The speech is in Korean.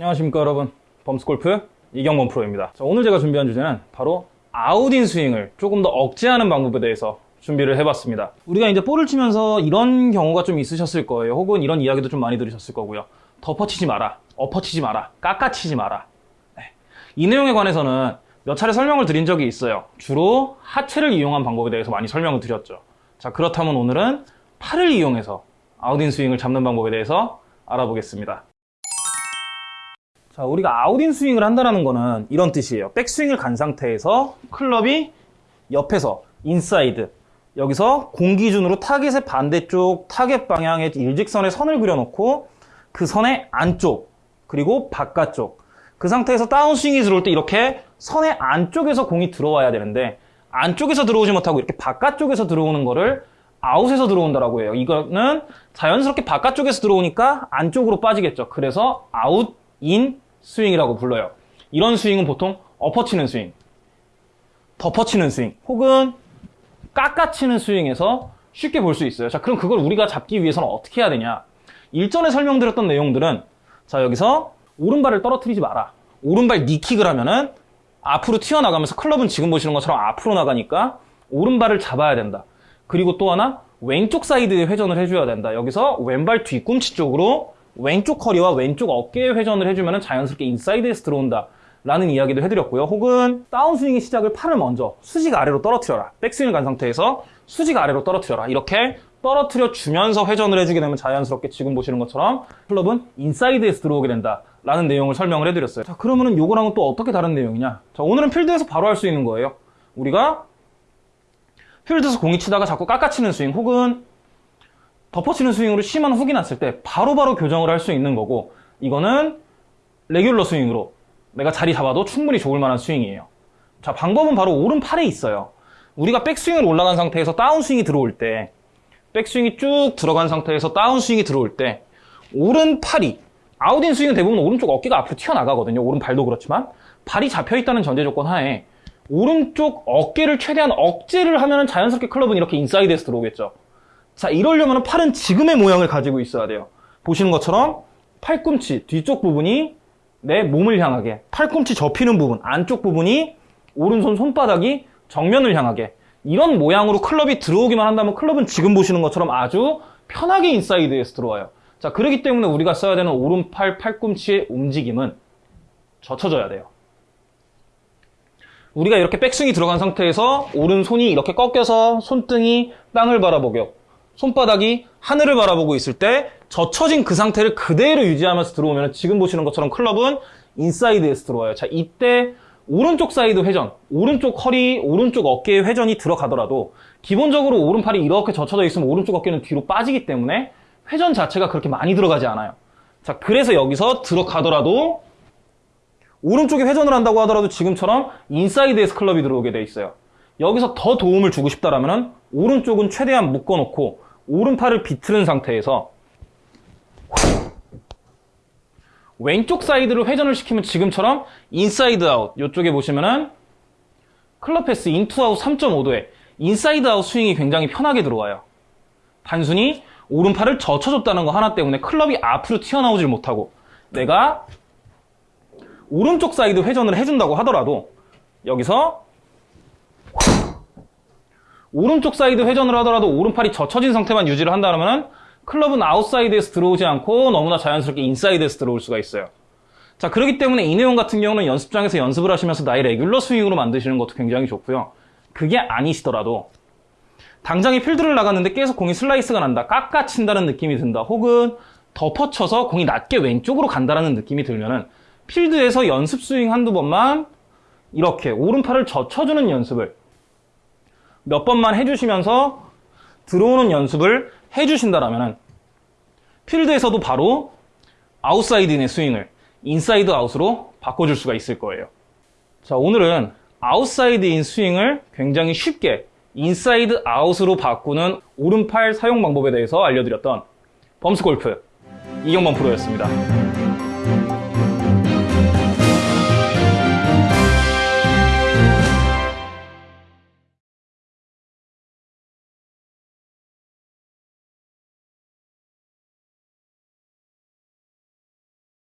안녕하십니까 여러분. 범스골프 이경범 프로입니다. 자, 오늘 제가 준비한 주제는 바로 아웃인 스윙을 조금 더 억제하는 방법에 대해서 준비를 해봤습니다. 우리가 이제 볼을 치면서 이런 경우가 좀 있으셨을 거예요. 혹은 이런 이야기도 좀 많이 들으셨을 거고요. 덮어치지 마라 엎어치지 마라 깎아치지 마라. 네. 이 내용에 관해서는 몇 차례 설명을 드린 적이 있어요. 주로 하체를 이용한 방법에 대해서 많이 설명을 드렸죠. 자 그렇다면 오늘은 팔을 이용해서 아웃인 스윙을 잡는 방법에 대해서 알아보겠습니다 자, 우리가 아웃인 스윙을 한다는 거는 이런 뜻이에요. 백스윙을 간 상태에서 클럽이 옆에서 인사이드 여기서 공 기준으로 타겟의 반대쪽 타겟 방향의 일직선에 선을 그려놓고 그 선의 안쪽 그리고 바깥쪽 그 상태에서 다운스윙이 들어올 때 이렇게 선의 안쪽에서 공이 들어와야 되는데 안쪽에서 들어오지 못하고 이렇게 바깥쪽에서 들어오는 거를 아웃에서 들어온다라고 해요. 이거는 자연스럽게 바깥쪽에서 들어오니까 안쪽으로 빠지겠죠. 그래서 아웃, 인, 스윙이라고 불러요. 이런 스윙은 보통 엎어치는 스윙, 덮어치는 스윙, 혹은 깎아치는 스윙에서 쉽게 볼 수 있어요. 자, 그럼 그걸 우리가 잡기 위해서는 어떻게 해야 되냐? 일전에 설명드렸던 내용들은 자, 여기서 오른발을 떨어뜨리지 마라. 오른발 니킥을 하면은 앞으로 튀어나가면서 클럽은 지금 보시는 것처럼 앞으로 나가니까 오른발을 잡아야 된다. 그리고 또 하나 왼쪽 사이드에 회전을 해줘야 된다. 여기서 왼발 뒤꿈치 쪽으로 왼쪽 허리와 왼쪽 어깨에 회전을 해주면 자연스럽게 인사이드에서 들어온다. 라는 이야기도 해드렸고요. 혹은 다운스윙의 시작을 팔을 먼저 수직 아래로 떨어뜨려라. 백스윙을 간 상태에서 수직 아래로 떨어뜨려라. 이렇게 떨어뜨려 주면서 회전을 해주게 되면 자연스럽게 지금 보시는 것처럼 클럽은 인사이드에서 들어오게 된다. 라는 내용을 설명을 해드렸어요. 자, 그러면은 요거랑은 또 어떻게 다른 내용이냐? 자, 오늘은 필드에서 바로 할 수 있는 거예요. 우리가 필드에서 공이 치다가 자꾸 깎아치는 스윙 혹은 덮어치는 스윙으로 심한 훅이 났을 때 바로 바로 교정을 할 수 있는 거고 이거는 레귤러 스윙으로 내가 자리 잡아도 충분히 좋을 만한 스윙이에요. 자 방법은 바로 오른팔에 있어요. 우리가 백스윙을 올라간 상태에서 다운스윙이 들어올 때 백스윙이 쭉 들어간 상태에서 다운스윙이 들어올 때 오른팔이 아웃인 스윙은 대부분 오른쪽 어깨가 앞으로 튀어나가거든요. 오른발도 그렇지만 발이 잡혀있다는 전제 조건 하에 오른쪽 어깨를 최대한 억제를 하면 자연스럽게 클럽은 이렇게 인사이드에서 들어오겠죠. 자, 이러려면 팔은 지금의 모양을 가지고 있어야 돼요. 보시는 것처럼 팔꿈치 뒤쪽 부분이 내 몸을 향하게 팔꿈치 접히는 부분 안쪽 부분이 오른손 손바닥이 정면을 향하게 이런 모양으로 클럽이 들어오기만 한다면 클럽은 지금 보시는 것처럼 아주 편하게 인사이드에서 들어와요. 자, 그렇기 때문에 우리가 써야 되는 오른팔 팔꿈치의 움직임은 젖혀져야 돼요. 우리가 이렇게 백스윙이 들어간 상태에서 오른손이 이렇게 꺾여서 손등이 땅을 바라보고 손바닥이 하늘을 바라보고 있을 때 젖혀진 그 상태를 그대로 유지하면서 들어오면 지금 보시는 것처럼 클럽은 인사이드에서 들어와요. 자, 이때 오른쪽 사이드 회전, 오른쪽 허리, 오른쪽 어깨의 회전이 들어가더라도 기본적으로 오른팔이 이렇게 젖혀져 있으면 오른쪽 어깨는 뒤로 빠지기 때문에 회전 자체가 그렇게 많이 들어가지 않아요. 자, 그래서 여기서 들어가더라도 오른쪽에 회전을 한다고 하더라도 지금처럼 인사이드에서 클럽이 들어오게 돼 있어요. 여기서 더 도움을 주고 싶다라면 오른쪽은 최대한 묶어놓고 오른팔을 비틀은 상태에서 왼쪽 사이드를 회전을 시키면 지금처럼 인사이드 아웃 이쪽에 보시면은 club path in to out 3.5도에 인사이드 아웃 스윙이 굉장히 편하게 들어와요. 단순히 오른팔을 젖혀줬다는 거 하나 때문에 클럽이 앞으로 튀어나오질 못하고 내가 오른쪽 사이드 회전을 해준다고 하더라도 여기서 오른쪽 사이드 회전을 하더라도 오른팔이 젖혀진 상태만 유지를 한다면 클럽은 아웃사이드에서 들어오지 않고 너무나 자연스럽게 인사이드에서 들어올 수가 있어요. 자, 그렇기 때문에 이 내용 같은 경우는 연습장에서 연습을 하시면서 나의 레귤러 스윙으로 만드시는 것도 굉장히 좋고요. 그게 아니시더라도 당장에 필드를 나갔는데 계속 공이 슬라이스가 난다, 깎아친다는 느낌이 든다, 혹은 덮어쳐서 공이 낮게 왼쪽으로 간다는 느낌이 들면은 필드에서 연습 스윙 한두 번만 이렇게 오른팔을 젖혀주는 연습을 몇 번만 해주시면서 들어오는 연습을 해주신다라면 필드에서도 바로 아웃사이드인의 스윙을 인사이드 아웃으로 바꿔줄 수가 있을 거예요. 자, 오늘은 아웃사이드인 스윙을 굉장히 쉽게 인사이드 아웃으로 바꾸는 오른팔 사용 방법에 대해서 알려드렸던 범스골프 이경범 프로였습니다.